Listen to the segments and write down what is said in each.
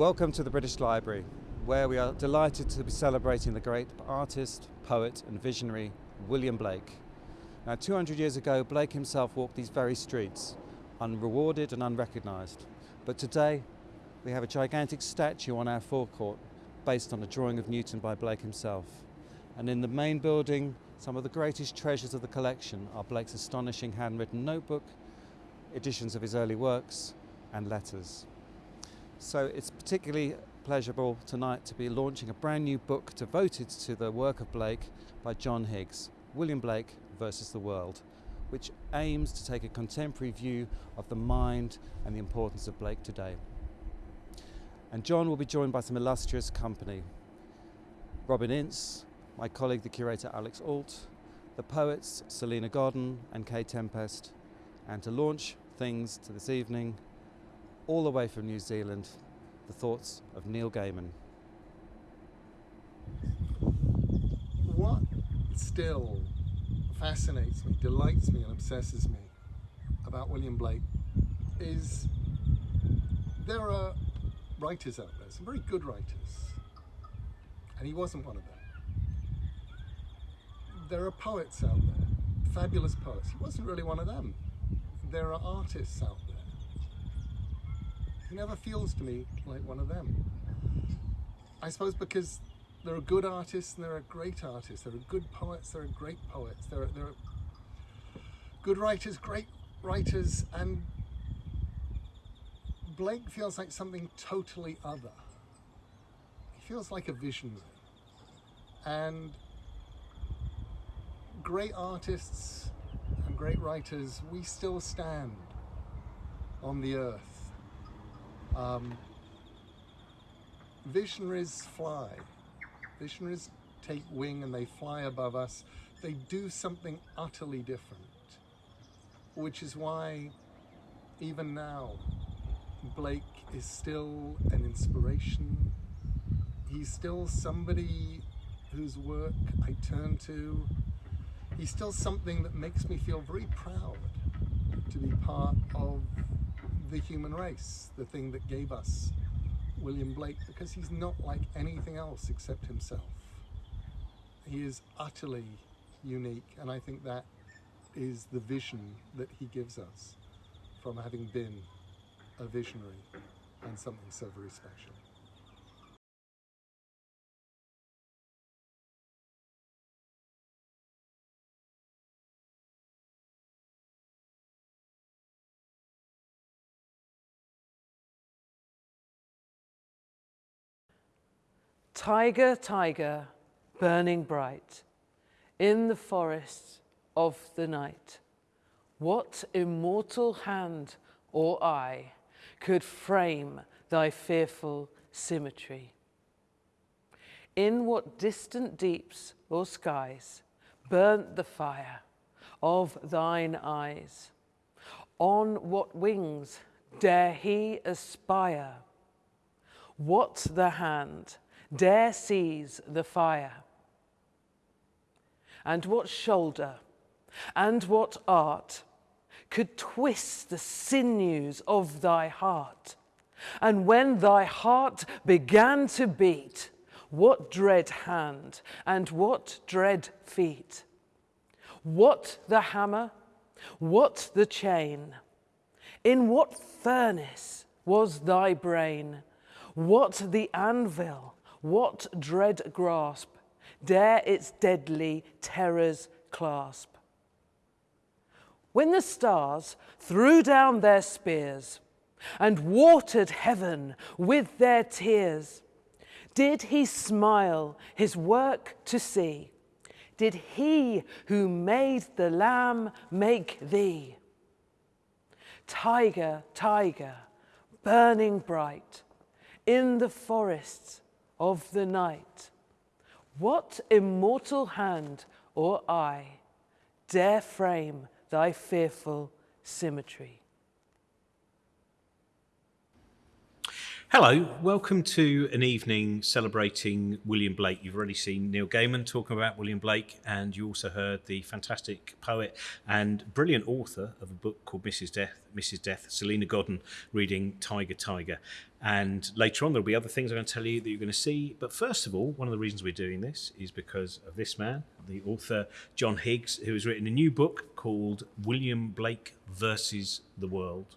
Welcome to the British Library, where we are delighted to be celebrating the great artist, poet and visionary William Blake. Now 200 years ago Blake himself walked these very streets, unrewarded and unrecognised. But today we have a gigantic statue on our forecourt based on a drawing of Newton by Blake himself. And in the main building, some of the greatest treasures of the collection are Blake's astonishing handwritten notebook, editions of his early works and letters. So it's particularly pleasurable tonight to be launching a brand new book devoted to the work of Blake by John Higgs, William Blake versus the World, which aims to take a contemporary view of the mind and the importance of Blake today. And John will be joined by some illustrious company. Robin Ince, my colleague the curator Alex Ault, the poets Salena Godden and Kay Tempest, and to launch things to this evening, all the way from New Zealand, the thoughts of Neil Gaiman. What still fascinates me, delights me and obsesses me about William Blake is there are writers out there, some very good writers, and he wasn't one of them. There are poets out there, fabulous poets. He wasn't really one of them. There are artists out there. He never feels to me like one of them. I suppose because there are good artists and there are great artists. There are good poets, there are great poets. There are, there are good writers, great writers, and Blake feels like something totally other. He feels like a visionary. And great artists and great writers, we still stand on the earth. Um, visionaries fly. Visionaries take wing and they fly above us. They do something utterly different, which is why even now Blake is still an inspiration. He's still somebody whose work I turn to. He's still something that makes me feel very proud to be part of the human race, the thing that gave us William Blake because he's not like anything else except himself. He is utterly unique and I think that is the vision that he gives us from having been a visionary and something so very special. Tiger, tiger, burning bright, in the forests of the night, what immortal hand or eye could frame thy fearful symmetry? In what distant deeps or skies burnt the fire of thine eyes? On what wings dare he aspire? What the hand dare seize the fire? And what shoulder and what art could twist the sinews of thy heart? And when thy heart began to beat, what dread hand and what dread feet? What the hammer? What the chain? In what furnace was thy brain? What the anvil? What dread grasp dare its deadly terrors clasp? When the stars threw down their spears and watered heaven with their tears, did he smile his work to see? Did he who made the lamb make thee? Tiger, tiger, burning bright in the forests of the night. What immortal hand or eye dare frame thy fearful symmetry? Hello, welcome to an evening celebrating William Blake. You've already seen Neil Gaiman talking about William Blake, and you also heard the fantastic poet and brilliant author of a book called Mrs. Death, Mrs. Death, Salena Godden, reading Tiger Tiger. And later on, there'll be other things I'm going to tell you that you're going to see. But first of all, one of the reasons we're doing this is because of this man, the author John Higgs, who has written a new book called William Blake versus the World.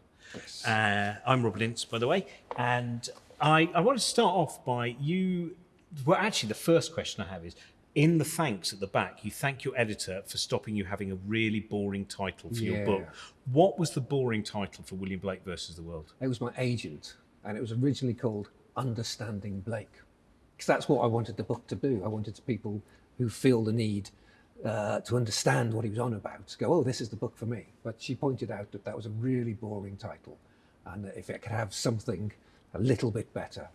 Uh, I'm Robin Ince, by the way, and I, I want to start off by you. Well, actually, the first question I have is in the thanks at the back, you thank your editor for stopping you having a really boring title for your book. What was the boring title for William Blake versus the World? It was my agent, and it was originally called Understanding Blake, because that's what I wanted the book to do. I wanted people who feel the need uh, to understand what he was on about to go, oh, this is the book for me. But she pointed out that that was a really boring title, and if it could have something a little bit better.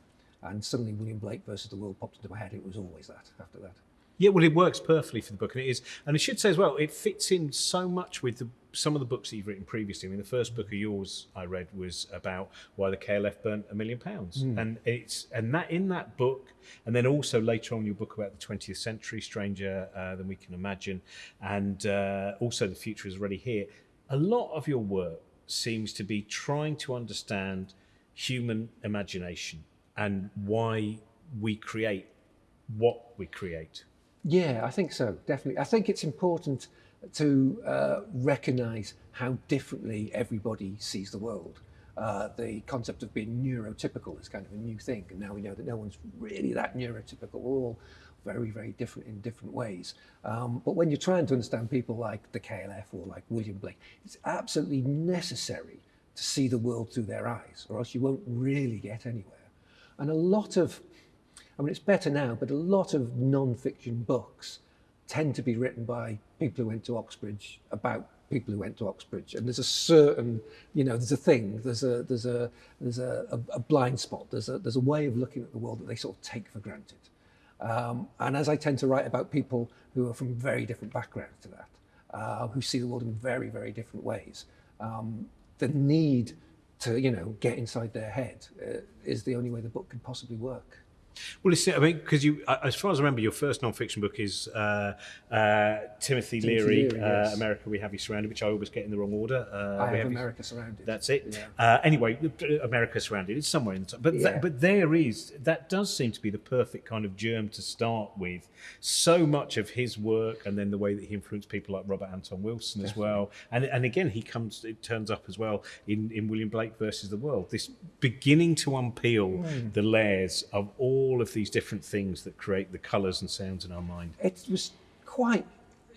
And suddenly, William Blake versus the World popped into my head. It was always that after that. Yeah, well, it works perfectly for the book, and it is. And I should say as well, it fits in so much with the, some of the books that you've written previously. I mean, the first book of yours I read was about why the KLF burnt a million pounds, and it's and that in that book, and then also later on your book about the 20th century, stranger uh, than we can imagine, and uh, also the future is already here. A lot of your work seems to be trying to understand human imagination and why we create what we create. Yeah, I think so, definitely. I think it's important to uh, recognize how differently everybody sees the world. Uh, the concept of being neurotypical is kind of a new thing, and now we know that no one's really that neurotypical. We're all very, very different in different ways. Um, but when you're trying to understand people like the KLF or like William Blake, it's absolutely necessary to see the world through their eyes, or else you won't really get anywhere. And a lot of I mean, it's better now, but a lot of non-fiction books tend to be written by people who went to Oxbridge about people who went to Oxbridge, and there's a certain, you know, there's a thing, there's a there's a there's a, a, blind spot, there's a there's a way of looking at the world that they sort of take for granted. Um, and as I tend to write about people who are from very different backgrounds to that, uh, who see the world in very very different ways, um, the need to you know get inside their head uh, is the only way the book can possibly work. Well, it's, I mean, because you, uh, as far as I remember, your first non-fiction book is uh, uh, Timothy, Timothy Leary, Leary, uh, yes. America, We Have You Surrounded, which I always get in the wrong order. Uh, I have You- America surrounded. That's it. Yeah. Uh, anyway, America Surrounded. It's somewhere in the top. But Yeah. that, but there is that does seem to be the perfect kind of germ to start with. So much of his work, and then the way that he influenced people like Robert Anton Wilson as well. And and again, he comes. It turns up as well in in William Blake versus the World. This beginning to unpeel Hmm. the layers of all of these different things that create the colours and sounds in our mind. it was quite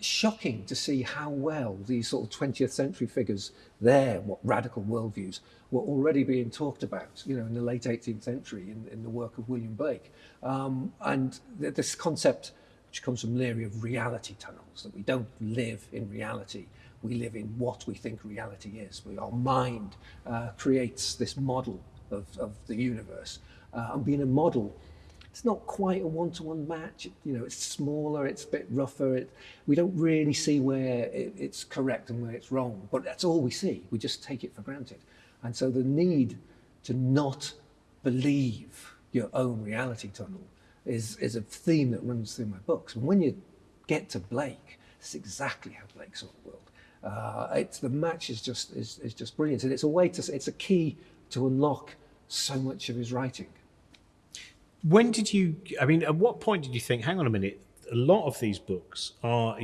shocking to see how well these sort of 20th century figures, there, what radical worldviews, were already being talked about, you know, in the late 18th century in, in the work of William Blake. Um, and th- this concept, which comes from Leary, of reality tunnels, that we don't live in reality, we live in what we think reality is. We, our mind uh, creates this model of, of the universe. Uh, and being a model, it's not quite a one-to-one match. You know, it's smaller, it's a bit rougher. It, we don't really see where it, it's correct and where it's wrong, but that's all we see. We just take it for granted. And so the need to not believe your own reality tunnel is, is a theme that runs through my books. And when you get to Blake, it's exactly how Blake saw the world. Uh, it's the match is just is, is just brilliant, and it's a way to it's a key to unlock so much of his writing. When did you? I mean, at what point did you think? Hang on a minute. A lot of these books are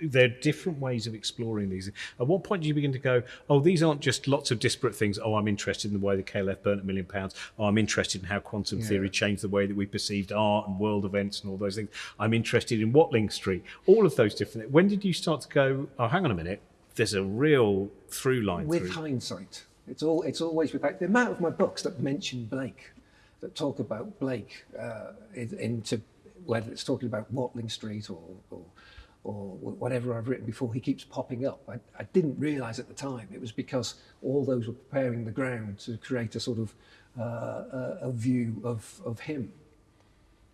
they're different ways of exploring these. At what point did you begin to go? Oh, these aren't just lots of disparate things. Oh, I'm interested in the way the KLF burnt a million pounds. Oh, I'm interested in how quantum theory changed the way that we perceived art and world events and all those things. I'm interested in Watling Street. All of those different. When did you start to go? Oh, hang on a minute. There's a real through line. with through. hindsight. It's all it's always with like, the amount of my books that mention Blake, that talk about Blake uh, into whether it's talking about Watling Street or, or or whatever I've written before, he keeps popping up. I, I didn't realise at the time it was because all those were preparing the ground to create a sort of uh, a, view of of him.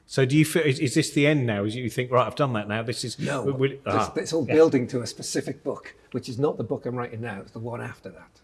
So do you feel? Is, is this the end now? Is you think right? I've done that now. This is No, we- it's, ah. it's all building to a specific book, which is not the book I'm writing now. It's the one after that.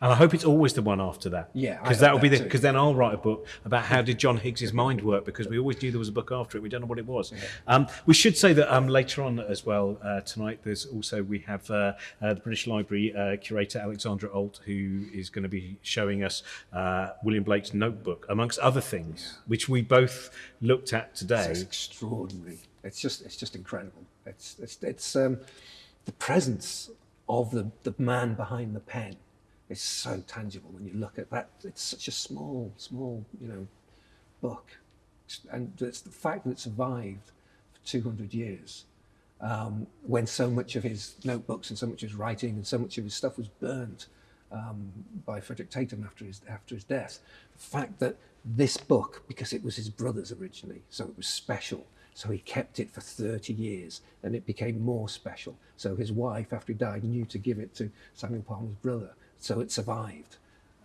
And I hope it's always the one after that. Yeah, because that'll be the because then I'll write a book about how did John Higgs's mind work because we always knew there was a book after it. We don't know what it was. Um, we should say that um, later on as well uh, tonight. There's also we have uh, uh, the British Library uh, curator Alexandra Ault who is going to be showing us uh, William Blake's notebook amongst other things, which we both looked at today. It's extraordinary. It's just it's just incredible. It's it's it's um, the presence of the the man behind the pen is so tangible when you look at that. It's such a small small you know book, and it's the fact that it survived for 200 years. Um, when so much of his notebooks and so much of his writing and so much of his stuff was burnt um, by Frederick Tatham after his after his death. The fact that this book, because it was his brother's originally, so it was special. So he kept it for 30 years and it became more special. So his wife, after he died, knew to give it to Samuel Palmer's brother. So it survived.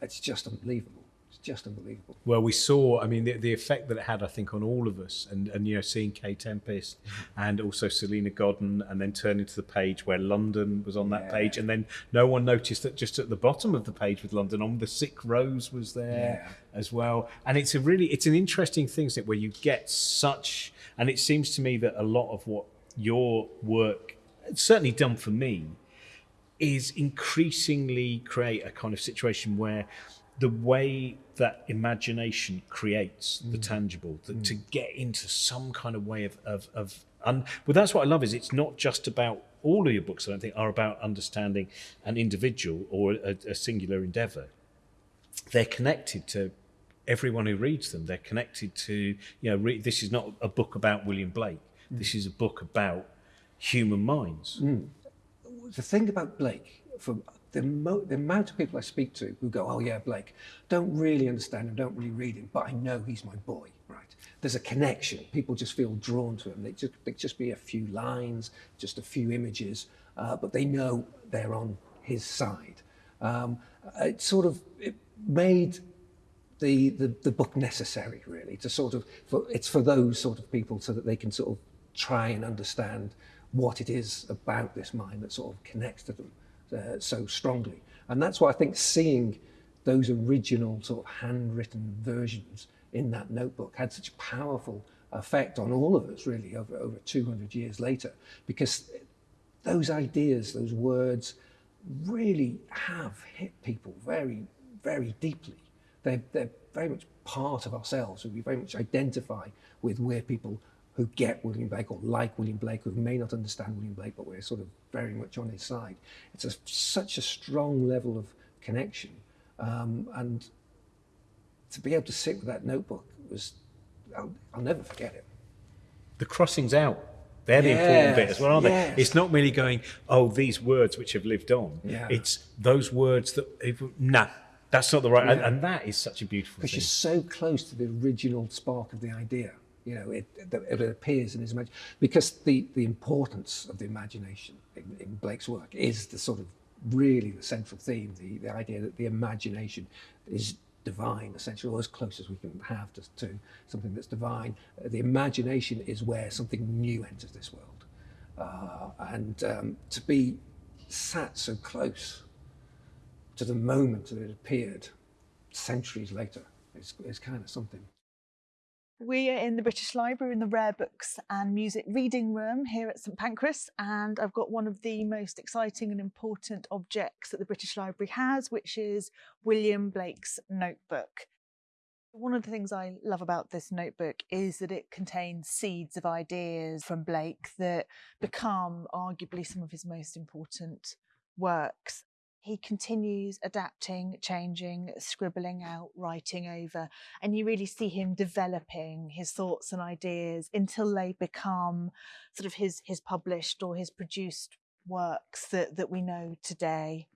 It's just unbelievable. It's just unbelievable. Well, we saw, I mean, the, the effect that it had, I think, on all of us, and, and you know, seeing Kay Tempest mm-hmm. and also Salena Godden, and then turning to the page where London was on that Yeah. page, and then no one noticed that just at the bottom of the page with London on, the sick rose was there Yeah. as well. And it's a really, it's an interesting thing, isn't it, where you get such, and it seems to me that a lot of what your work, certainly done for me, is increasingly create a kind of situation where the way that imagination creates the mm. tangible, that to mm. get into some kind of way of, of, of un, well, that's what I love is it's not just about all of your books, I don't think, are about understanding an individual or a, a singular endeavor. They're connected to everyone who reads them. They're connected to, you know, re- this is not a book about William Blake. Mm. This is a book about human minds. The thing about Blake, for the, the amount of people I speak to who go, "Oh yeah, Blake," don't really understand him, don't really read him, but I know he's my boy. Right? There's a connection. People just feel drawn to him. They just they just be a few lines, just a few images, uh, but they know they're on his side. Um, it sort of it made the, the, the book necessary really to sort of for it's for those sort of people so that they can sort of try and understand what it is about this mind that sort of connects to them uh, so strongly and that's why I think seeing those original sort of handwritten versions in that notebook had such a powerful effect on all of us really over over 200 years later because those ideas those words really have hit people very very deeply they're, they're very much part of ourselves. We very much identify with where people who get William Blake or like William Blake, who may not understand William Blake, but we're sort of very much on his side. It's a, such a strong level of connection. Um, and to be able to sit with that notebook was, I'll, I'll never forget it. the crossings out. They're the important bit as well, aren't yes. they? It's not merely going, oh, these words which have lived on. Yeah. It's those words that, if, nah, that's not the right. And, Yeah. and that is such a beautiful because you're so close to the original spark of the idea. You know, it, it, appears in his imagination. Because the, the importance of the imagination in, in Blake's work is the sort of really the central theme, the, the idea that the imagination is divine, essentially, or as close as we can have to, to something that's divine. The imagination is where something new enters this world. Uh, and um, to be sat so close to the moment that it appeared centuries later is, is kind of something. We are in the British Library in the Rare Books and Music Reading Room here at St Pancras, and I've got one of the most exciting and important objects that the British Library has, which is William Blake's notebook. One of the things I love about this notebook is that it contains seeds of ideas from Blake that become arguably some of his most important works. He continues adapting, changing, scribbling out, writing over, and you really see him developing his thoughts and ideas until they become sort of his his published or his produced works that, that we know today.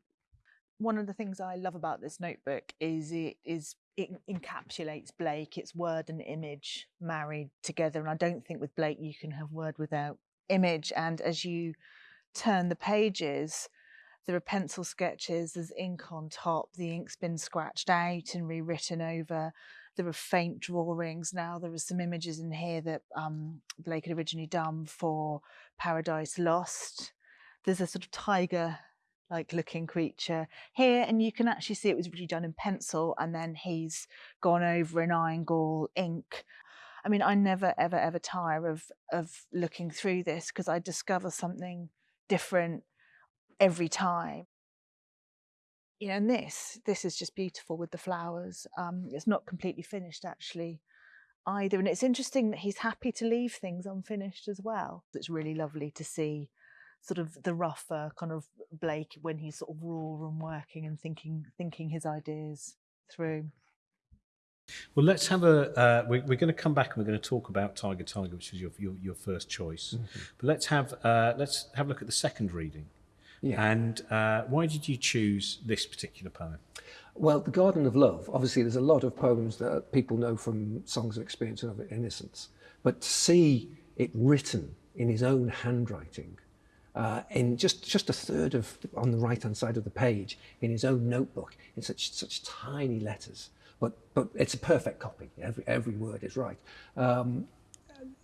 One of the things I love about this notebook is it is it encapsulates Blake, it's word and image married together. And I don't think with Blake you can have word without image. And as you turn the pages, there are pencil sketches, there's ink on top, the ink's been scratched out and rewritten over. There are faint drawings. Now there are some images in here that um, Blake had originally done for Paradise Lost. There's a sort of tiger like looking creature here and you can actually see it was really done in pencil and then he's gone over in iron gall ink i mean i never ever ever tire of of looking through this because i discover something different every time you know and this this is just beautiful with the flowers um it's not completely finished actually either and it's interesting that he's happy to leave things unfinished as well it's really lovely to see sort of the rougher kind of Blake when he's sort of raw and working and thinking thinking his ideas through. Well, let's have a. Uh, we, we're going to come back and we're going to talk about Tiger Tiger, which was your your, your first choice. Mm-hmm. But let's have uh, let's have a look at the second reading. Yeah. And uh, why did you choose this particular poem? Well, The Garden of Love, obviously, there's a lot of poems that people know from Songs of Experience and of Innocence, but to see it written in his own handwriting uh, in just, just a third of on the right hand side of the page in his own notebook in such such tiny letters. But but it's a perfect copy. Every every word is right. Um,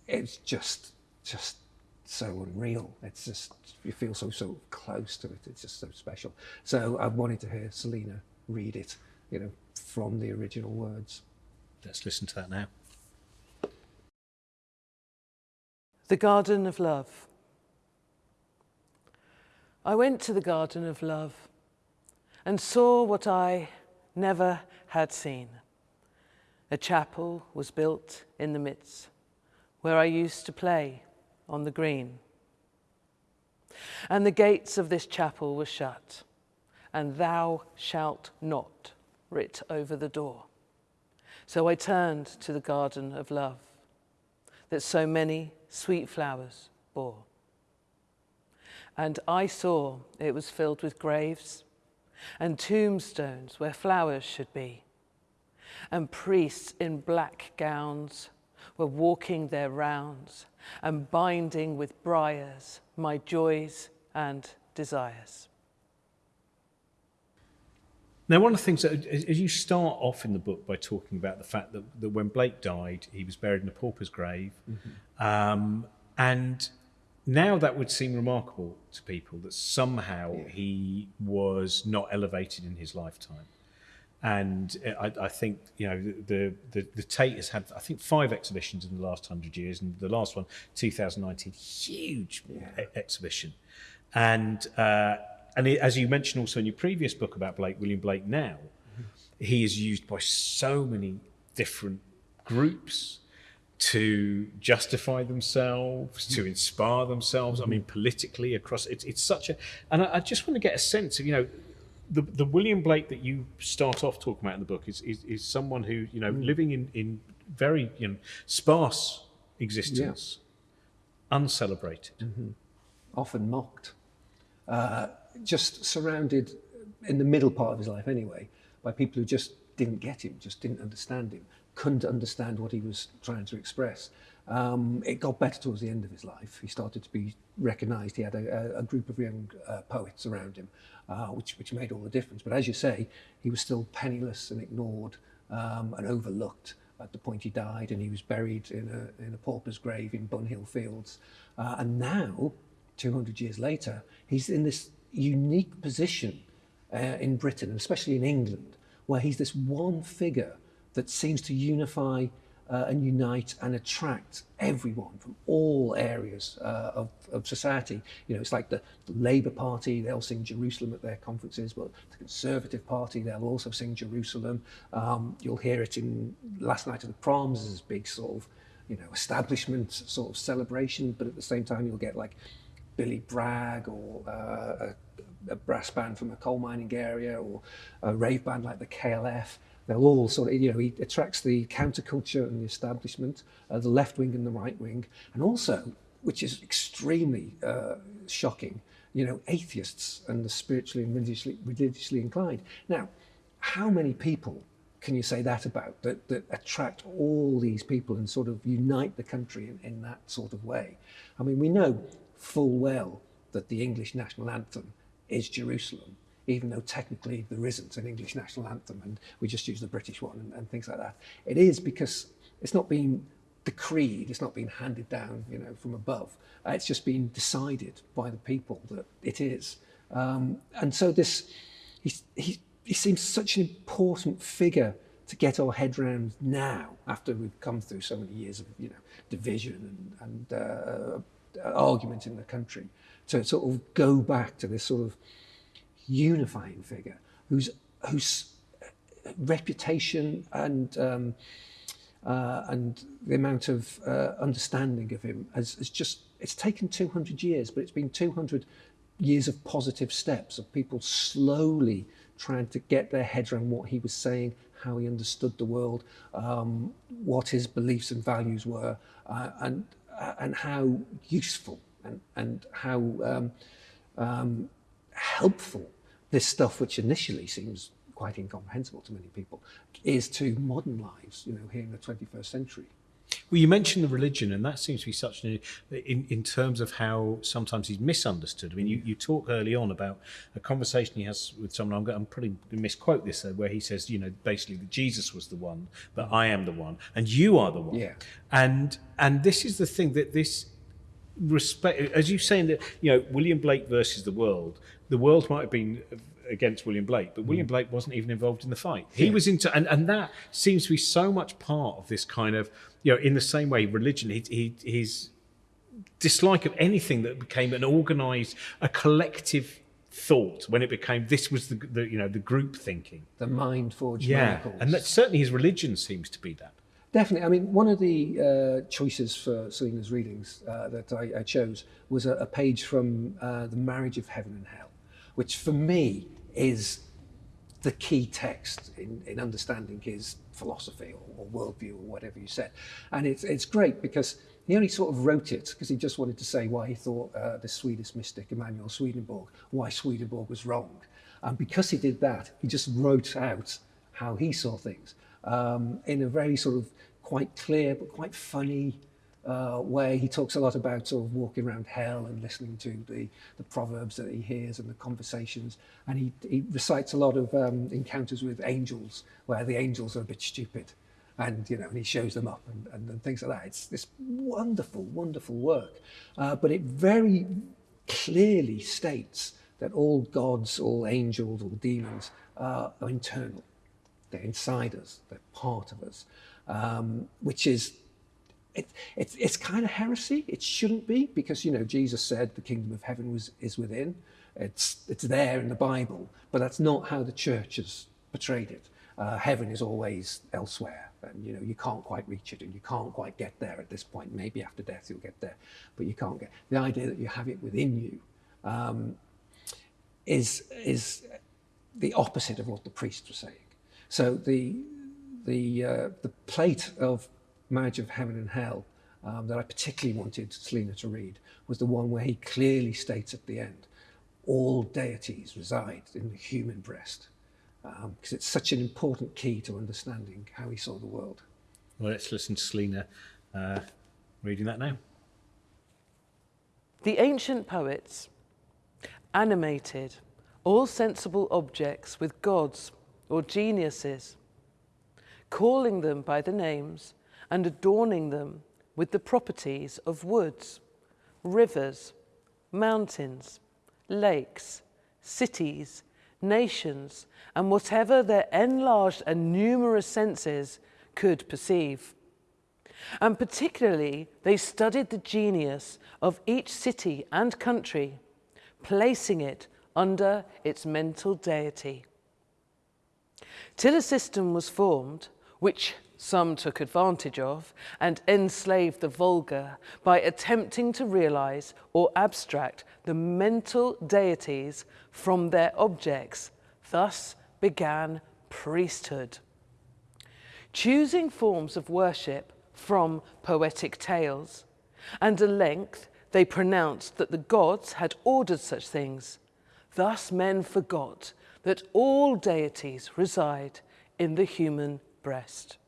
it's just just so unreal. It's just you feel so so close to it. It's just so special. So I wanted to hear Salena read it, you know, from the original words. Let's listen to that now. The Garden of Love. I went to the garden of love and saw what I never had seen. A chapel was built in the midst where I used to play on the green. And the gates of this chapel were shut, and thou shalt not writ over the door. So I turned to the garden of love that so many sweet flowers bore. And I saw it was filled with graves and tombstones where flowers should be. And priests in black gowns were walking their rounds and binding with briars my joys and desires. Now, one of the things that, as you start off in the book by talking about the fact that, that when Blake died, he was buried in a pauper's grave, mm-hmm. um, and now that would seem remarkable to people that somehow yeah. he was not elevated in his lifetime. And I, I, think you know the, the the Tate has had I think five exhibitions in the last hundred years, and the last one, 2019, huge yeah. e- exhibition. And uh, and it, as you mentioned also in your previous book about Blake, William Blake, now mm-hmm. he is used by so many different groups to justify themselves, to inspire themselves. I mean, politically across it's it's such a, and I, I, just want to get a sense of you know. The, the William Blake that you start off talking about in the book is, is, is someone who you know mm. living in, in very you know sparse existence, yeah. uncelebrated, mm-hmm. often mocked, uh, just surrounded in the middle part of his life anyway by people who just didn't get him, just didn't understand him, couldn't understand what he was trying to express. Um, it got better towards the end of his life. He started to be recognised. He had a, a group of young uh, poets around him, uh, which, which made all the difference. But as you say, he was still penniless and ignored um, and overlooked at the point he died, and he was buried in a, in a pauper's grave in Bunhill Fields. Uh, and now, 200 years later, he's in this unique position uh, in Britain, especially in England, where he's this one figure that seems to unify uh, and unite and attract everyone from all areas uh, of, of society. You know, it's like the, the Labour Party, they'll sing Jerusalem at their conferences, but the Conservative Party, they'll also sing Jerusalem. Um, you'll hear it in last night of the proms as big sort of, you know, establishment sort of celebration, but at the same time you'll get like Billy Bragg or uh, a, a brass band from a coal mining area or a rave band like the KLF they'll all sort of, you know, he attracts the counterculture and the establishment, uh, the left wing and the right wing, and also, which is extremely uh, shocking, you know, atheists and the spiritually and religiously, religiously inclined. Now, how many people can you say that about that, that attract all these people and sort of unite the country in, in that sort of way? I mean, we know full well that the English national anthem is Jerusalem even though technically there isn't an English national anthem and we just use the British one and, and things like that. It is because it's not been decreed, it's not been handed down, you know, from above. Uh, it's just been decided by the people that it is. Um, and so this, he, he, he seems such an important figure to get our head round now, after we've come through so many years of, you know, division and, and uh, argument in the country, to sort of go back to this sort of unifying figure whose whose reputation and um, uh, and the amount of uh, understanding of him has, has just it's taken 200 years but it's been 200 years of positive steps of people slowly trying to get their heads around what he was saying how he understood the world um, what his beliefs and values were uh, and uh, and how useful and and how um, um, helpful this stuff which initially seems quite incomprehensible to many people, is to modern lives, you know, here in the 21st century. Well, you mentioned the religion, and that seems to be such an in in terms of how sometimes he's misunderstood. I mean, you, you talk early on about a conversation he has with someone. I'm, I'm probably going to misquote this, where he says, you know, basically that Jesus was the one, but I am the one, and you are the one. Yeah. And and this is the thing that this respect, as you saying that, you know, William Blake versus the world. The world might have been against William Blake, but William mm. Blake wasn't even involved in the fight. He yeah. was into, and, and that seems to be so much part of this kind of, you know, in the same way, religion, he, he, his dislike of anything that became an organized, a collective thought when it became this was the, the you know the group thinking the mind forged yeah miracles. and that certainly his religion seems to be that Definitely. I mean, one of the uh, choices for Salena's readings uh, that I, I, chose was a, a page from uh, The Marriage of Heaven and Hell, which for me is the key text in, in understanding his philosophy or, or worldview or whatever you said. And it's, it's great because he only sort of wrote it because he just wanted to say why he thought uh, the Swedish mystic Emanuel Swedenborg, why Swedenborg was wrong. And because he did that, he just wrote out how he saw things um, in a very sort of quite clear but quite funny uh, way. He talks a lot about sort of walking around hell and listening to the, the proverbs that he hears and the conversations. And he, he recites a lot of um, encounters with angels where the angels are a bit stupid. And, you know, and he shows them up and, and, and things like that. It's this wonderful, wonderful work. Uh, but it very clearly states that all gods, all angels, all demons uh, are internal. They're inside us. They're part of us, um, which is it, it, it's kind of heresy. It shouldn't be because, you know, Jesus said the kingdom of heaven was, is within. It's, it's there in the Bible, but that's not how the church has portrayed it. Uh, heaven is always elsewhere and, you know, you can't quite reach it and you can't quite get there at this point. Maybe after death you'll get there, but you can't get... The idea that you have it within you um, is, is the opposite of what the priests were saying. So the, the, uh, the plate of Marriage of Heaven and Hell um, that I particularly wanted Salena to read was the one where he clearly states at the end, all deities reside in the human breast, because um, it's such an important key to understanding how he saw the world. Well, let's listen to Salena uh, reading that now. The ancient poets animated all sensible objects with gods or geniuses, calling them by the names and adorning them with the properties of woods, rivers, mountains, lakes, cities, nations, and whatever their enlarged and numerous senses could perceive. And particularly, they studied the genius of each city and country, placing it under its mental deity. Till a system was formed, which some took advantage of and enslaved the vulgar by attempting to realize or abstract the mental deities from their objects. Thus began priesthood. Choosing forms of worship from poetic tales, and at length they pronounced that the gods had ordered such things. Thus men forgot that all deities reside in the human breast.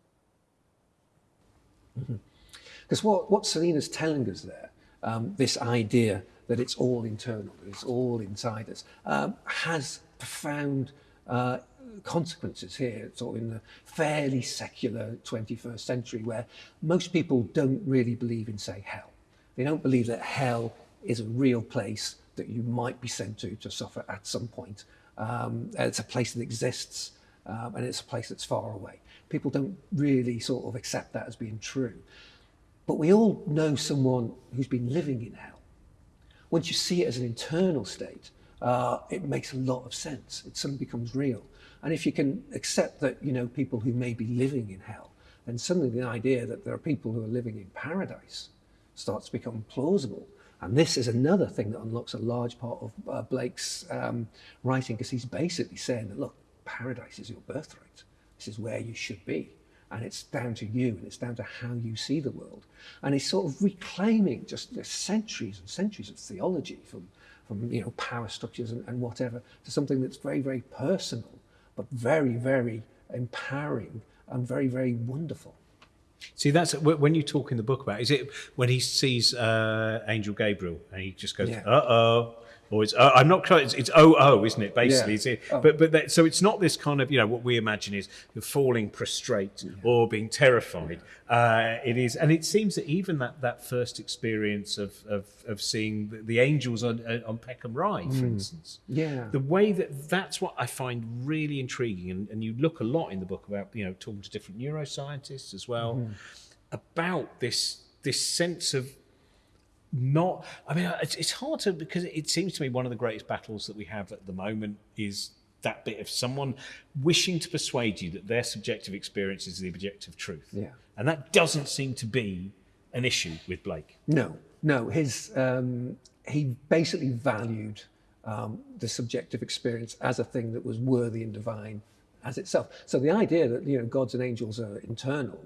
Because mm-hmm. what, what Salena's telling us there, um, this idea that it's all internal, that it's all inside us, um, has profound uh, consequences here, sort of in the fairly secular 21st century, where most people don't really believe in, say, hell. They don't believe that hell is a real place that you might be sent to to suffer at some point. Um, it's a place that exists um, and it's a place that's far away. People don't really sort of accept that as being true. But we all know someone who's been living in hell. Once you see it as an internal state, uh, it makes a lot of sense. It suddenly becomes real. And if you can accept that, you know, people who may be living in hell, then suddenly the idea that there are people who are living in paradise starts to become plausible. And this is another thing that unlocks a large part of uh, Blake's um, writing, because he's basically saying that, look, paradise is your birthright. This is where you should be. And it's down to you and it's down to how you see the world. And he's sort of reclaiming just centuries and centuries of theology from, from you know, power structures and, and whatever to something that's very, very personal but very, very empowering and very, very wonderful. See, that's when you talk in the book about. Is it when he sees uh, Angel Gabriel and he just goes, Yeah. "Uh oh," or it's uh, I'm not. It's, it's oh oh, isn't it? Basically, Yeah. It? Oh. but but that, so it's not this kind of you know what we imagine is falling prostrate or being terrified. Uh, it is, and it seems that even that that first experience of of, of seeing the, the angels on uh, on Peckham Rye, for instance, Yeah. the way that that's what I find really intriguing, and, and you look a lot in the book about you know talking to different neuroscientists as well about this this sense of not. I mean, it's, it's hard to because it seems to me one of the greatest battles that we have at the moment is that bit of someone wishing to persuade you that their subjective experience is the objective truth, Yeah. and that doesn't seem to be an issue with Blake. No, no. His um, he basically valued um, the subjective experience as a thing that was worthy and divine as itself. So the idea that you know gods and angels are internal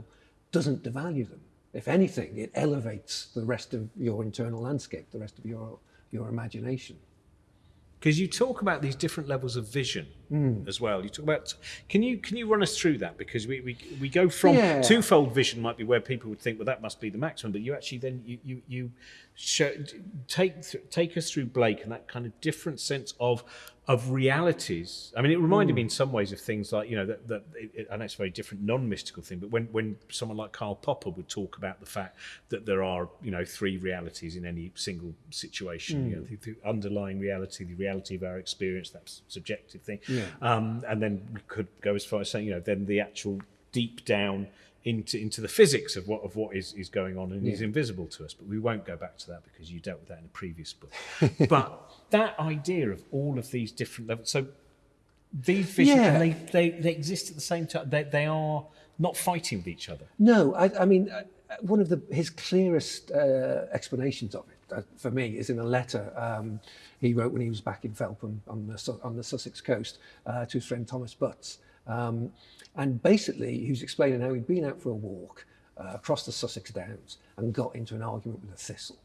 doesn't devalue them. If anything, it elevates the rest of your internal landscape, the rest of your your imagination. because you talk about these different levels of vision Mm. as well. You talk about can you can you run us through that because we we, we go from Yeah. twofold vision might be where people would think well that must be the maximum, but you actually then you you you show, take take us through Blake and that kind of different sense of of realities. I mean, it reminded me mm. in some ways of things like you know that, that it, it, I know it's a very different non-mystical thing, but when when someone like Karl Popper would talk about the fact that there are you know three realities in any single situation, you know, mm. the, the underlying reality, the reality of our experience, that subjective thing, Yeah. Um, and then we could go as far as saying you know then the actual deep down into into the physics of what of what is, is going on and is invisible to us. But we won't go back to that because you dealt with that in a previous book. but that idea of all of these different levels, so these visions, Yeah. they, they, they exist at the same time. They, they are not fighting with each other. No, I, I mean, uh, one of the, his clearest uh, explanations of it, uh, for me is in a letter um, he wrote when he was back in Felpham on the, on the Sussex coast uh, to his friend Thomas Butts. Um, and basically, he was explaining how he'd been out for a walk uh, across the Sussex Downs and got into an argument with a thistle.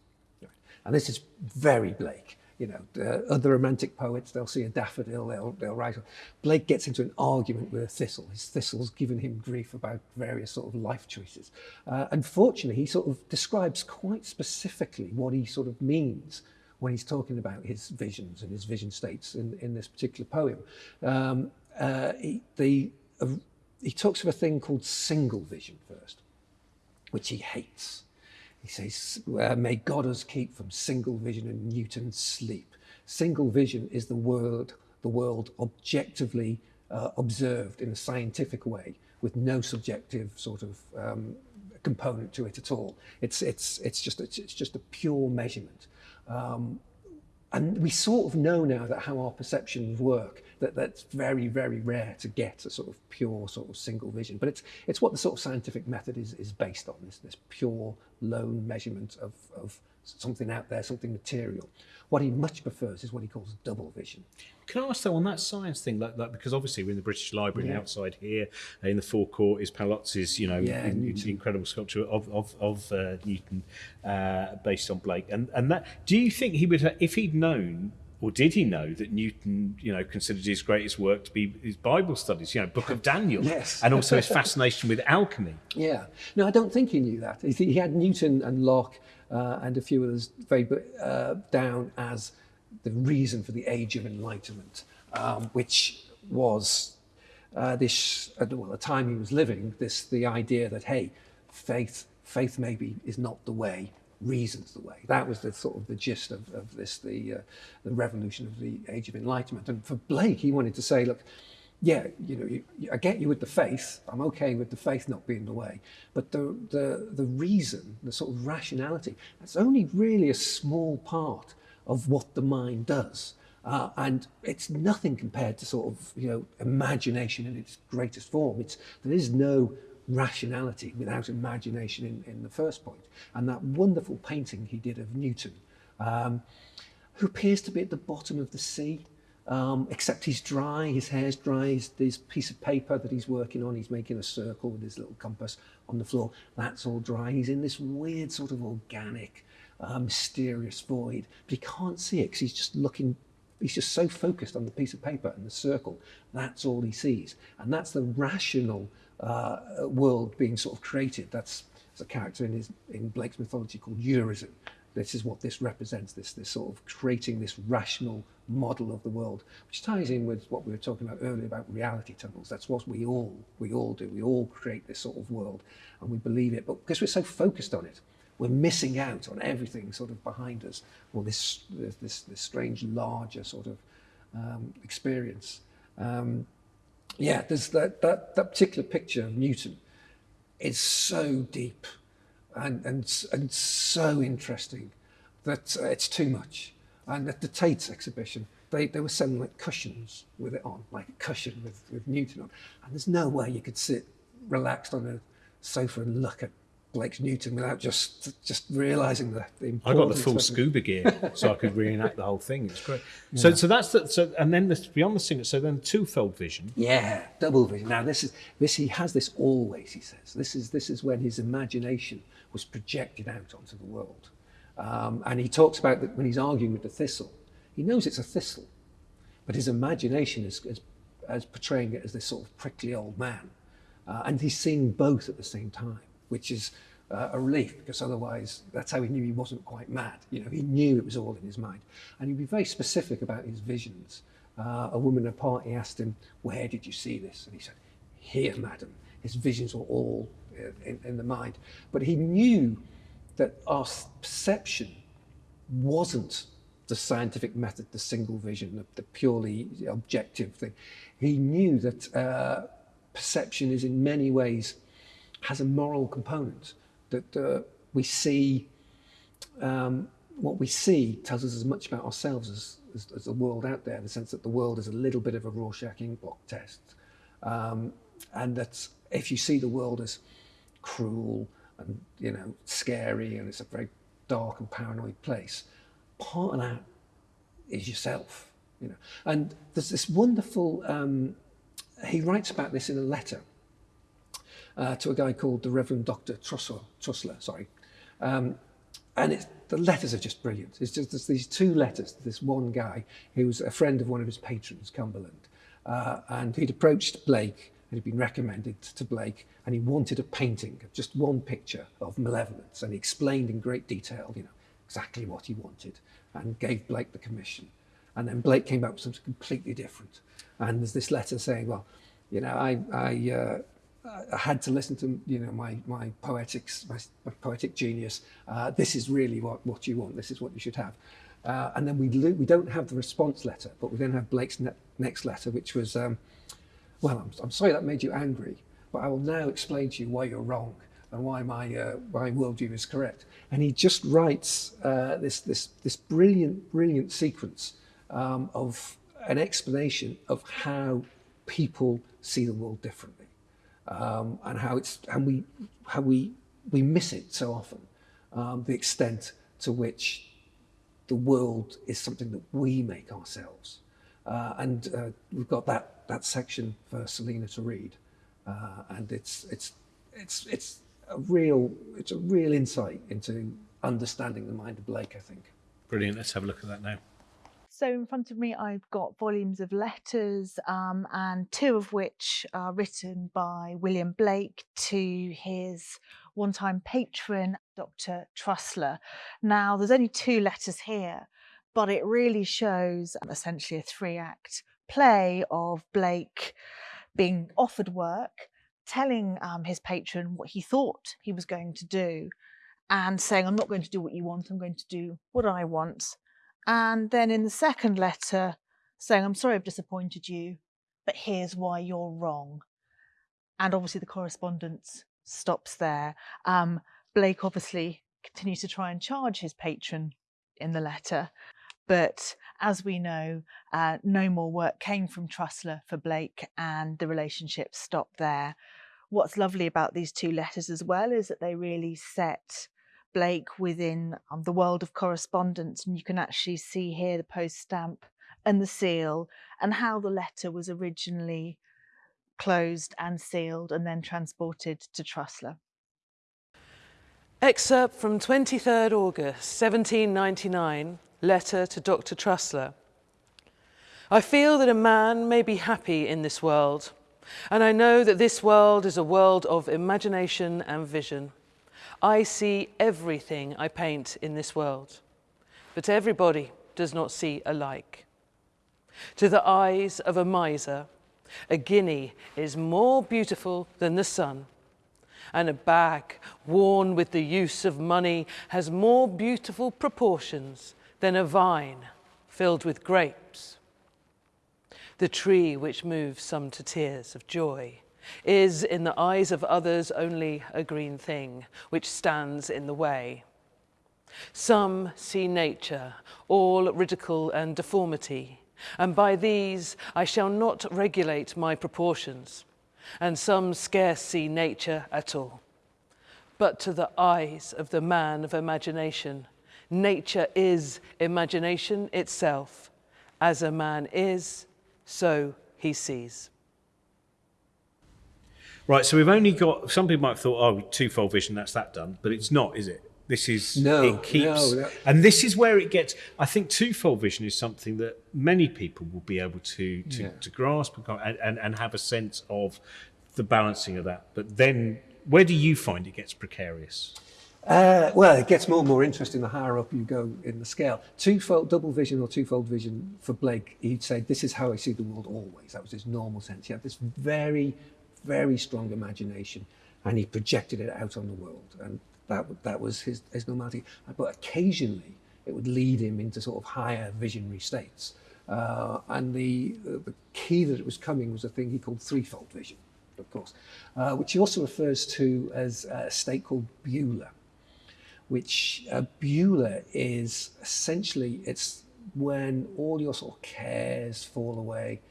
And this is very Blake. You know, uh, other romantic poets, they'll see a daffodil, they'll, they'll write. Blake gets into an argument with a thistle. His thistle's given him grief about various sort of life choices. Uh, unfortunately, he sort of describes quite specifically what he sort of means when he's talking about his visions and his vision states in, in this particular poem. Um, uh, he, the, uh, he talks of a thing called single vision first which he hates. He says, uh, May God us keep from single vision and Newton's sleep. Single vision is the world, the world objectively uh, observed in a scientific way with no subjective sort of um, component to it at all. It's, it's, it's, just, it's, it's just a pure measurement. Um, and we sort of know now that how our perceptions work that that's very very rare to get a sort of pure sort of single vision but it's it's what the sort of scientific method is is based on this this pure lone measurement of of something out there something material what he much prefers is what he calls double vision Can I ask though on that science thing, like, like because obviously we're in the British Library, and Yeah. outside here uh, in the forecourt is Paolozzi's, you know, Yeah, in- incredible sculpture of of, of uh, Newton uh, based on Blake. And and that, do you think he would, have, if he'd known, or did he know that Newton, you know, considered his greatest work to be his Bible studies, you know, Book of Daniel, Yes. and also his fascination with alchemy? Yeah. No, I don't think he knew that. He, had Newton and Locke uh, and a few others very uh, down as the reason for the Age of Enlightenment, um, which was uh, this at the, well, the time he was living. This the idea that hey, faith faith maybe is not the way. Reasons the way. That was the sort of the gist of, of this, the, uh, the revolution of the Age of Enlightenment. And for Blake, he wanted to say, look, yeah, you know, you, I get you with the faith. I'm okay with the faith not being the way, but the the the reason, the sort of rationality, that's only really a small part of what the mind does. Uh, and it's nothing compared to sort of you know imagination in its greatest form. It's there is no rationality without imagination in, in the first point. And that wonderful painting he did of Newton, um, who appears to be at the bottom of the sea, um, except he's dry, his hair's dry, this piece of paper that he's working on, he's making a circle with his little compass on the floor, that's all dry. He's in this weird sort of organic, uh, mysterious void, but he can't see it because he's just looking he's just so focused on the piece of paper and the circle. That's all he sees. And that's the rational uh, world being sort of created. That's a character in, his, in Blake's mythology called Urizen. This is what this represents, this, this sort of creating this rational model of the world, which ties in with what we were talking about earlier about reality tunnels. That's what we all, we all do. We all create this sort of world and we believe it, but because we're so focused on it, we're missing out on everything sort of behind us, or this this this strange larger sort of um, experience. Um, yeah, there's that, that that particular picture of Newton is so deep and and and so interesting that uh, it's too much. And at the Tate exhibition, they, they were selling like cushions with it on, like a cushion with, with Newton on. And there's no way you could sit relaxed on a sofa and look at Blake's Newton without just just realizing the, the I got the full scuba gear, so I could reenact the whole thing. It's great. Yeah. So, so that's the, so, and then the, beyond the singer. So then twofold vision. Yeah, double vision. Now this is this. He has this always. He says this is this is when his imagination was projected out onto the world, um, and he talks about that when he's arguing with the thistle. He knows it's a thistle, but his imagination is, is, is portraying it as this sort of prickly old man, uh, and he's seeing both at the same time which is uh, a relief because otherwise that's how he knew he wasn't quite mad. You know, he knew it was all in his mind. And he'd be very specific about his visions. Uh, a woman at a party asked him, where did you see this? And he said, here, madam. His visions were all uh, in, in the mind. But he knew that our perception wasn't the scientific method, the single vision, the, the purely objective thing. He knew that uh, perception is in many ways has a moral component that uh, we see um, what we see tells us as much about ourselves as, as, as, the world out there, in the sense that the world is a little bit of a Rorschach inkblot test. Um, and that if you see the world as cruel and, you know, scary and it's a very dark and paranoid place, part of that is yourself, you know. And there's this wonderful, um, he writes about this in a letter uh, to a guy called the Reverend Dr. Trusler, Trusler sorry. Um, and the letters are just brilliant. It's just these two letters to this one guy who was a friend of one of his patrons, Cumberland. Uh, and he'd approached Blake and had been recommended to Blake and he wanted a painting just one picture of malevolence and he explained in great detail, you know, exactly what he wanted and gave Blake the commission. And then Blake came up with something completely different. And there's this letter saying, well, you know, I, I, uh, I had to listen to you know my my poetics my, my poetic genius. Uh, this is really what what you want. This is what you should have. Uh, and then we we don't have the response letter, but we then have Blake's ne next letter, which was, um, well, I'm, I'm sorry that made you angry, but I will now explain to you why you're wrong and why my uh, my worldview is correct. And he just writes uh, this this this brilliant brilliant sequence um, of an explanation of how people see the world differently um, and how it's and we how we we miss it so often. Um, the extent to which the world is something that we make ourselves, uh, and uh, we've got that that section for Salena to read, uh, and it's it's it's it's a real it's a real insight into understanding the mind of Blake. I think. Brilliant. Let's have a look at that now. So in front of me, I've got volumes of letters, um, and two of which are written by William Blake to his one-time patron, Dr. Trusler. Now, there's only two letters here, but it really shows essentially a three-act play of Blake being offered work, telling um, his patron what he thought he was going to do, and saying, I'm not going to do what you want, I'm going to do what I want. And then in the second letter, saying, I'm sorry I've disappointed you, but here's why you're wrong. And obviously the correspondence stops there. Um, Blake obviously continues to try and charge his patron in the letter. But as we know, uh, no more work came from Trusler for Blake, and the relationship stopped there. What's lovely about these two letters as well is that they really set Blake within um, the world of correspondence, and you can actually see here the post stamp and the seal, and how the letter was originally closed and sealed and then transported to Trusler. Excerpt from 23rd August 1799, letter to Dr. Trusler. I feel that a man may be happy in this world, and I know that this world is a world of imagination and vision. I see everything I paint in this world, but everybody does not see alike. To the eyes of a miser, a guinea is more beautiful than the sun, and a bag worn with the use of money has more beautiful proportions than a vine filled with grapes. The tree which moves some to tears of joy is, in the eyes of others, only a green thing which stands in the way. Some see nature, all ridicule and deformity, and by these I shall not regulate my proportions, and some scarce see nature at all. But to the eyes of the man of imagination, nature is imagination itself. As a man is, so he sees. Right, so we've only got, some people might have thought, oh, twofold vision, that's that done, but it's not, is it? This is No, it keeps, no, no. and this is where it gets. I think twofold vision is something that many people will be able to to, Yeah. to grasp and, and and have a sense of the balancing of that. But then, where do you find it gets precarious? Uh, well, it gets more and more interesting the higher up you go in the scale. Twofold, double vision or twofold vision for Blake, he'd say, this is how I see the world always. That was his normal sense. He had this very, very strong imagination and he projected it out on the world. And that, that was his, his normality. But occasionally it would lead him into sort of higher visionary states. Uh, and the, the key that it was coming was a thing he called threefold vision, of course, uh, which he also refers to as a state called Beulah which uh, Beulah is essentially it's when all your sort of cares fall away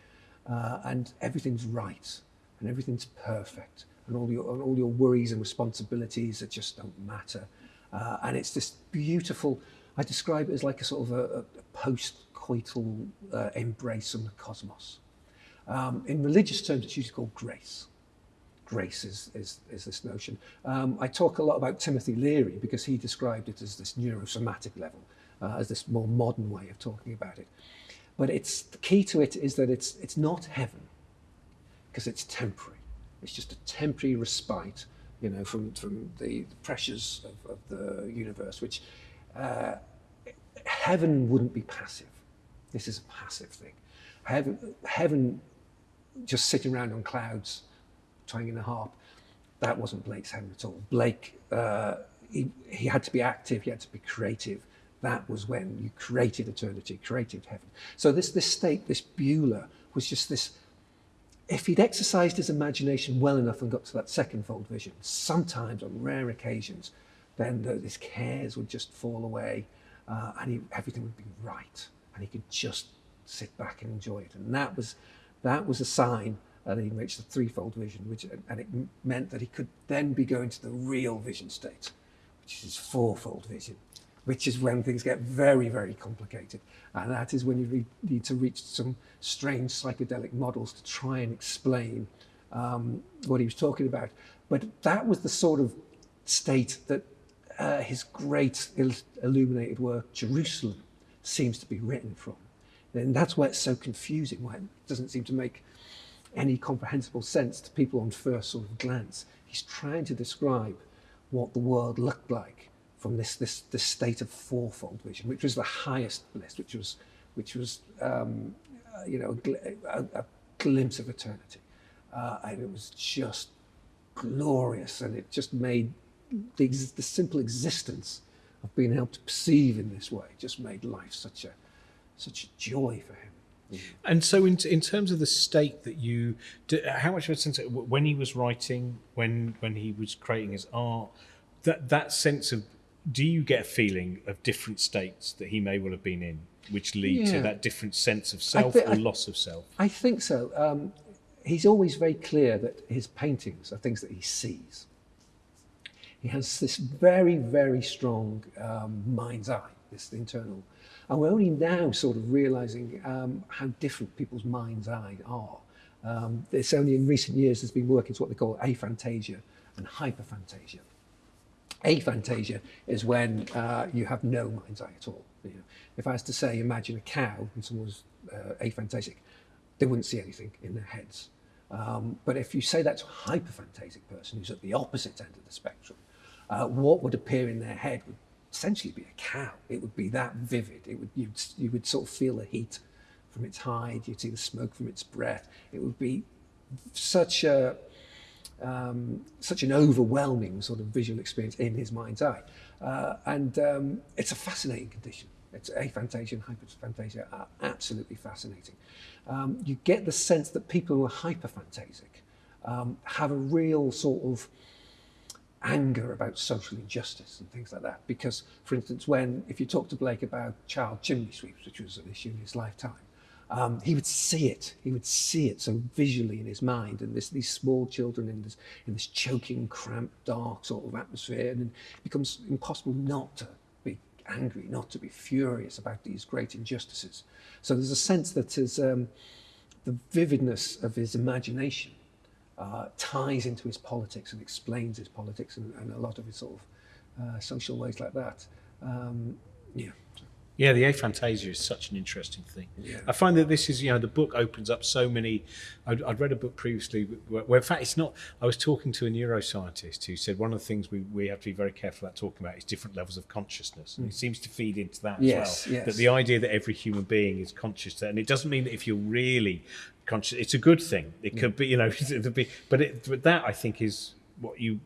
uh, and everything's right and everything's perfect and all your and all your worries and responsibilities that just don't matter uh, and it's this beautiful I describe it as like a sort of a, a post-coital uh, embrace from the cosmos um, in religious terms it's usually called grace grace is, is, is this notion. Um, I talk a lot about Timothy Leary because he described it as this neurosomatic level, uh, as this more modern way of talking about it. But it's the key to it is that it's, it's not heaven because it's temporary. It's just a temporary respite, you know, from, from the, the pressures of, of the universe, which uh, heaven wouldn't be passive. This is a passive thing. Heaven, heaven just sitting around on clouds twanging a harp. That wasn't Blake's heaven at all. Blake, uh, he, he had to be active, he had to be creative. That was when you created eternity, created heaven. So this, this state, this Beulah, was just this, if he'd exercised his imagination well enough and got to that second fold vision, sometimes on rare occasions, then the, his cares would just fall away uh, and he, everything would be right. And he could just sit back and enjoy it. And that was, that was a sign that he reached the threefold vision, which and it meant that he could then be going to the real vision state, which is his fourfold vision, which is when things get very, very complicated, and that is when you need to reach some strange psychedelic models to try and explain um, what he was talking about. But that was the sort of state that uh, his great il- illuminated work, Jerusalem, seems to be written from. And that's why it's so confusing, why it doesn't seem to make any comprehensible sense to people on first sort of glance. He's trying to describe what the world looked like from this this this state of fourfold vision, which was the highest bliss, which was which was um, uh, you know a, a, a glimpse of eternity, uh, and it was just glorious, and it just made the, the simple existence of being able to perceive in this way just made life such a such a joy for him. And so, in, in terms of the state that you, do, how much of a sense when he was writing, when when he was creating his art, that that sense of, do you get a feeling of different states that he may well have been in, which lead Yeah. to that different sense of self or I- loss of self? I think so. Um, he's always very clear that his paintings are things that he sees. He has this very, very strong um, mind's eye, this internal. And we're only now sort of realizing um, how different people's mind's eye are. Um, it's only in recent years there's been work into what they call aphantasia and hyperphantasia. Aphantasia is when uh, you have no mind's eye at all. You know, if I was to say, imagine a cow and someone was uh, aphantasic, they wouldn't see anything in their heads. Um, but if you say that to a hyperphantasic person who's at the opposite end of the spectrum, uh, what would appear in their head would essentially be a cow. It would be that vivid. It would you'd, you would sort of feel the heat from its hide. You'd see the smoke from its breath. It would be such a um, such an overwhelming sort of visual experience in his mind's eye. Uh, and um, it's a fascinating condition. It's aphantasia and hyperphantasia are absolutely fascinating. Um, you get the sense that people who are hyperphantasic um, have a real sort of anger about social injustice and things like that. Because, for instance, when if you talk to Blake about child chimney sweeps, which was an issue in his lifetime, um, he would see it. He would see it so visually in his mind, and this, these small children in this in this choking, cramped, dark sort of atmosphere, and it becomes impossible not to be angry, not to be furious about these great injustices. So there's a sense that his, um, the vividness of his imagination uh, ties into his politics and explains his politics and, and a lot of his sort of uh, social ways like that. Um, yeah. Yeah, the aphantasia is such an interesting thing. Yeah. I find that this is, you know, the book opens up so many. I'd, I'd read a book previously where, where, in fact, it's not. I was talking to a neuroscientist who said one of the things we, we have to be very careful about talking about is different levels of consciousness. And it mm. seems to feed into that. Yes, as well. yes. That the idea that every human being is conscious, and it doesn't mean that if you're really conscious, it's a good thing. It could mm. be, you know, be, but, it, but that I think is what you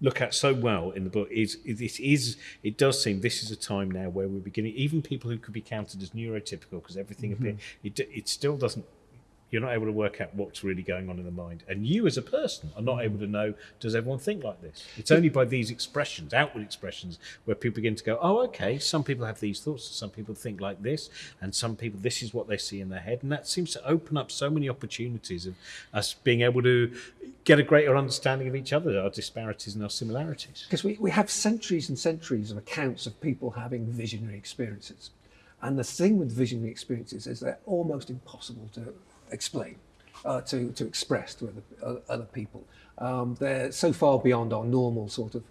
look at so well in the book is it is it does seem this is a time now where we're beginning even people who could be counted as neurotypical because everything mm-hmm. appear, it, it still doesn't you're not able to work out what's really going on in the mind. And you as a person are not able to know does everyone think like this? It's only by these expressions outward expressions where people begin to go oh okay some people have these thoughts some people think like this and some people this is what they see in their head. And that seems to open up so many opportunities of us being able to get a greater understanding of each other our disparities and our similarities. Because we, we have centuries and centuries of accounts of people having visionary experiences. And the thing with visionary experiences is they're almost impossible to explain, uh, to, to express to other, other people. Um, they're so far beyond our normal sort of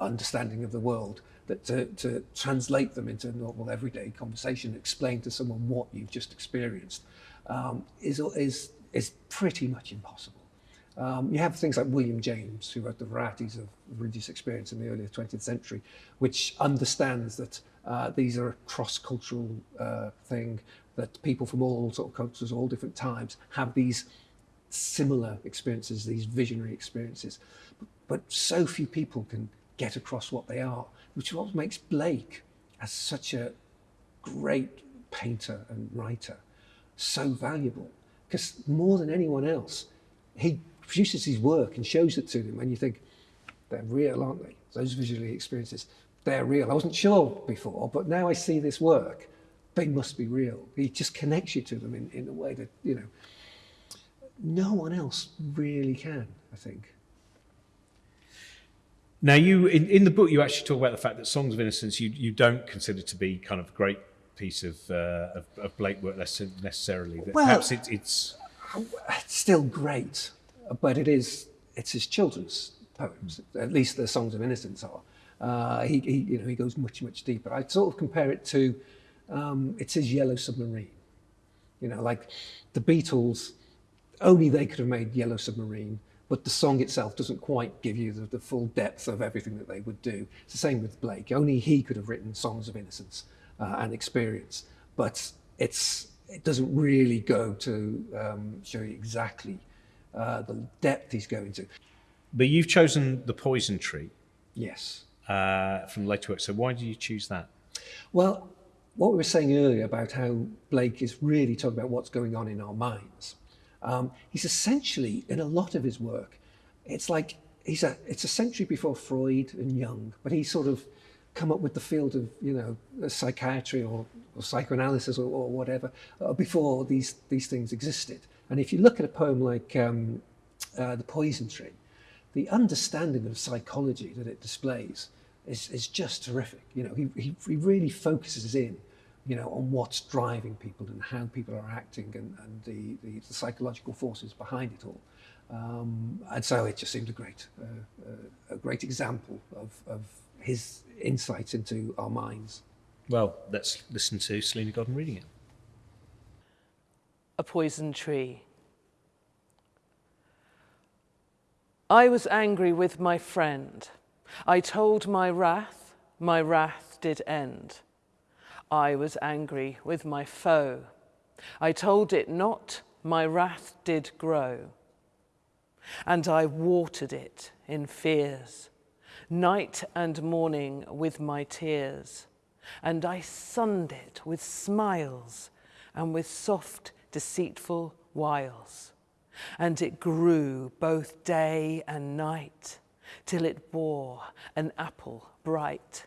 understanding of the world that to, to translate them into normal everyday conversation, explain to someone what you've just experienced, um, is, is, is pretty much impossible. Um, you have things like William James, who wrote the varieties of religious experience in the early 20th century, which understands that uh, these are a cross-cultural uh, thing, that people from all sort of cultures, all different times, have these similar experiences, these visionary experiences. But, but so few people can get across what they are, which is what makes Blake as such a great painter and writer so valuable. Because more than anyone else, he produces his work and shows it to them, and you think, they're real, aren't they? Those visually experiences, they're real. I wasn't sure before, but now I see this work, they must be real. He just connects you to them in, in a way that, you know, no one else really can, I think. Now, you in, in the book, you actually talk about the fact that Songs of Innocence you, you don't consider to be kind of a great piece of, uh, of, of Blake work necessarily. That Well- perhaps it, it's It's still great, but it is, it's his children's poems, at least the Songs of Innocence are. Uh, he, he, you know, he goes much, much deeper. I sort of compare it to, um, it's his Yellow Submarine. You know, like the Beatles, only they could have made Yellow Submarine, but the song itself doesn't quite give you the, the full depth of everything that they would do. It's the same with Blake. Only he could have written Songs of Innocence uh, and Experience, but it's it doesn't really go to um, show you exactly uh, the depth he's going to. but you've chosen the Poison Tree Yes. uh, from later work. So why did you choose that? Well, what we were saying earlier about how Blake is really talking about what's going on in our minds. Um, he's essentially, in a lot of his work, it's like he's a, it's a century before Freud and Jung, but he's sort of come up with the field of, you know, psychiatry or, or psychoanalysis or, or whatever uh, before these, these things existed. And if you look at a poem like um, uh, The Poison Tree, the understanding of psychology that it displays is, is just terrific. You know, he, he, he really focuses in, you know, on what's driving people and how people are acting and, and the, the, the psychological forces behind it all. Um, and so it just seemed a great, uh, uh, a great example of, of his insights into our minds. Well, let's listen to Salena Godden reading it. A poison tree. I was angry with my friend. I told my wrath, my wrath did end. I was angry with my foe. I told it not, my wrath did grow. And I watered it in fears, night and morning with my tears. And I sunned it with smiles and with soft, deceitful wiles. And it grew both day and night, till it bore an apple bright.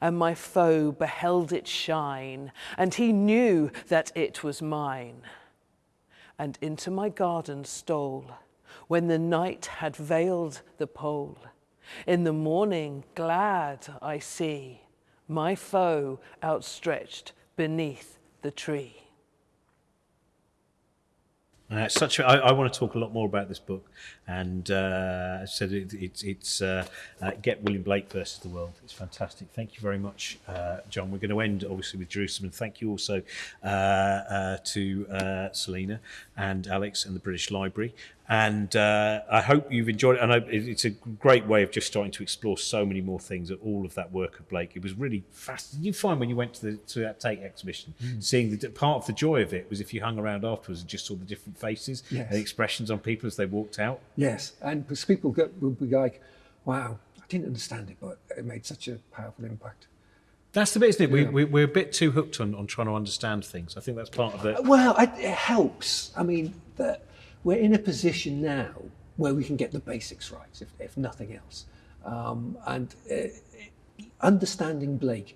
And my foe beheld it shine, and he knew that it was mine. And into my garden stole, when the night had veiled the pole. In the morning glad I see my foe outstretched beneath the tree. Uh, it's such a, I, I want to talk a lot more about this book, and uh, so it, it, it's uh, uh, Get William Blake versus the World. It's fantastic. Thank you very much, uh, John. We're going to end obviously with Jerusalem, and thank you also uh, uh, to Salena and Alex and the British Library. And uh, I hope you've enjoyed it. And I, it's a great way of just starting to explore so many more things at all of that work of Blake. It was really fascinating. You find when you went to the to that Tate exhibition, seeing the part of the joy of it was if you hung around afterwards and just saw the different faces Yes. and expressions on people as they walked out. Yes, and because people get, will be like, wow, I didn't understand it, but it made such a powerful impact. That's the bit, isn't it? We, Yeah. we, we're a bit too hooked on, on trying to understand things. I think that's part of it. Well, I, it helps. I mean, that we're in a position now where we can get the basics right, if, if nothing else. Um, and uh, understanding Blake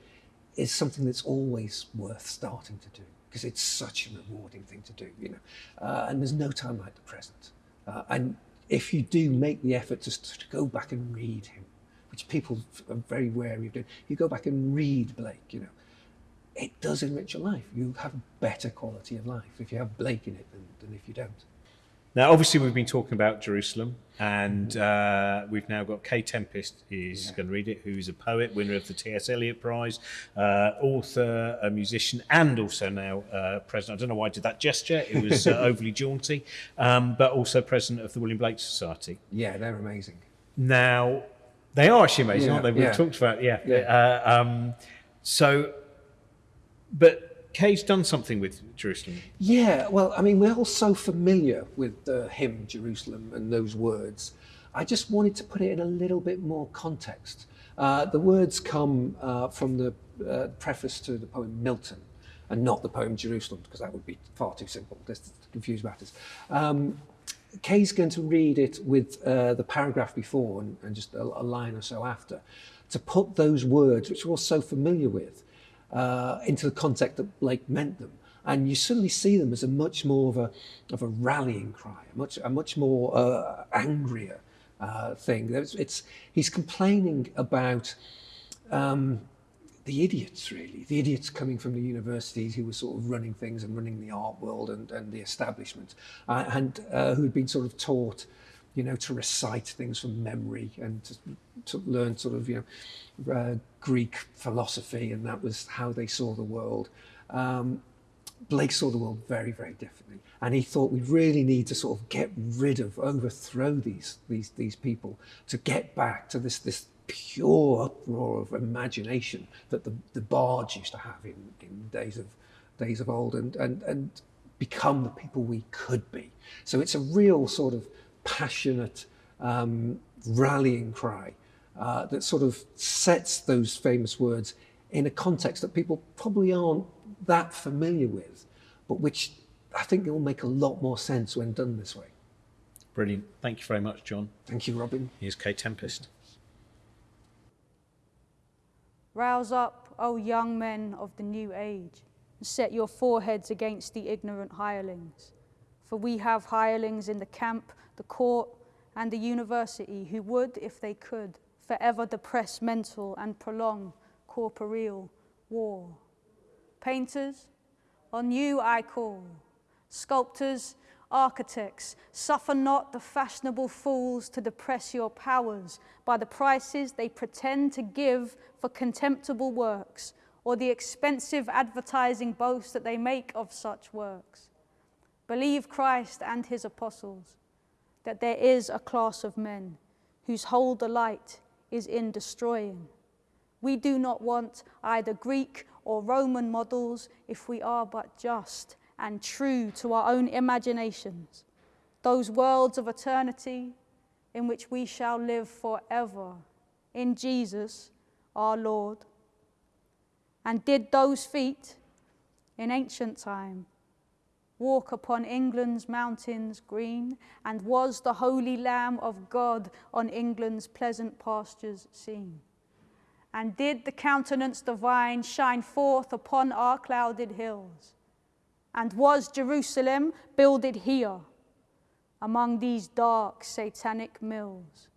is something that's always worth starting to do because it's such a rewarding thing to do, you know. Uh, and there's no time like the present. Uh, and if you do make the effort to, to go back and read him, which people are very wary of doing, you go back and read Blake, you know, it does enrich your life. You have better quality of life if you have Blake in it than, than if you don't. Now, obviously, we've been talking about Jerusalem, and uh, we've now got Kae Tempest is going to read it, who's a poet, winner of the T.S. Eliot Prize, uh, author, a musician, and also now uh, president. I don't know why I did that gesture; it was uh, overly jaunty, um, but also president of the William Blake Society. Yeah, they're amazing. Now, they are actually amazing, Yeah, aren't they? We've yeah. talked about, yeah. Yeah. Uh, um, so, but Kae's done something with Jerusalem. Yeah, well, I mean, we're all so familiar with the hymn Jerusalem and those words. I just wanted to put it in a little bit more context. Uh, the words come uh, from the uh, preface to the poem Milton and not the poem Jerusalem, because that would be far too simple to confuse matters. Um, Kae's going to read it with uh, the paragraph before and, and just a, a line or so after to put those words, which we're all so familiar with, uh, into the context that Blake meant them. And you suddenly see them as a much more of a, of a rallying cry, a much, a much more uh, angrier uh, thing. It's, it's, he's complaining about um, the idiots, really, the idiots coming from the universities who were sort of running things and running the art world and, and the establishment, uh, and uh, who had been sort of taught, you know, to recite things from memory and to, to learn sort of, you know, uh, Greek philosophy, and that was how they saw the world. Um, Blake saw the world very, very differently, and he thought we really need to sort of get rid of, overthrow these these these people to get back to this this pure uproar of imagination that the, the bards used to have in, in days of days of old, and and and become the people we could be. So it's a real sort of passionate um, rallying cry uh, that sort of sets those famous words in a context that people probably aren't that familiar with, but which I think will make a lot more sense when done this way. Brilliant. Thank you very much, John. Thank you, Robin. Here's Kae Tempest. Rouse up, O young men of the new age, and set your foreheads against the ignorant hirelings. For we have hirelings in the camp, the court, and the university who would, if they could, forever depress mental and prolong corporeal war. Painters, on you I call. Sculptors, architects, suffer not the fashionable fools to depress your powers by the prices they pretend to give for contemptible works or the expensive advertising boast that they make of such works. Believe Christ and his apostles that there is a class of men whose whole delight is in destroying. We do not want either Greek or Roman models if we are but just and true to our own imaginations, those worlds of eternity in which we shall live forever in Jesus our Lord. And did those feet in ancient time walk upon England's mountains green, and was the holy Lamb of God on England's pleasant pastures seen? And did the countenance divine shine forth upon our clouded hills? And was Jerusalem builded here, among these dark satanic mills?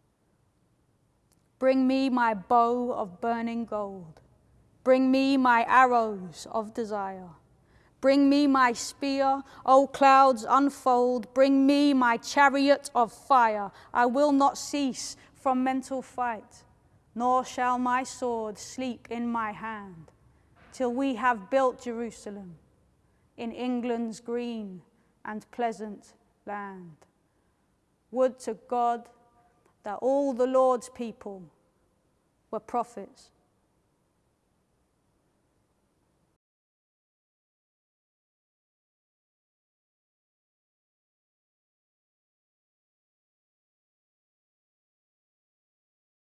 Bring me my bow of burning gold. Bring me my arrows of desire. Bring me my spear, O clouds unfold. Bring me my chariot of fire. I will not cease from mental fight, nor shall my sword sleep in my hand, till we have built Jerusalem in England's green and pleasant land. Would to God that all the Lord's people were prophets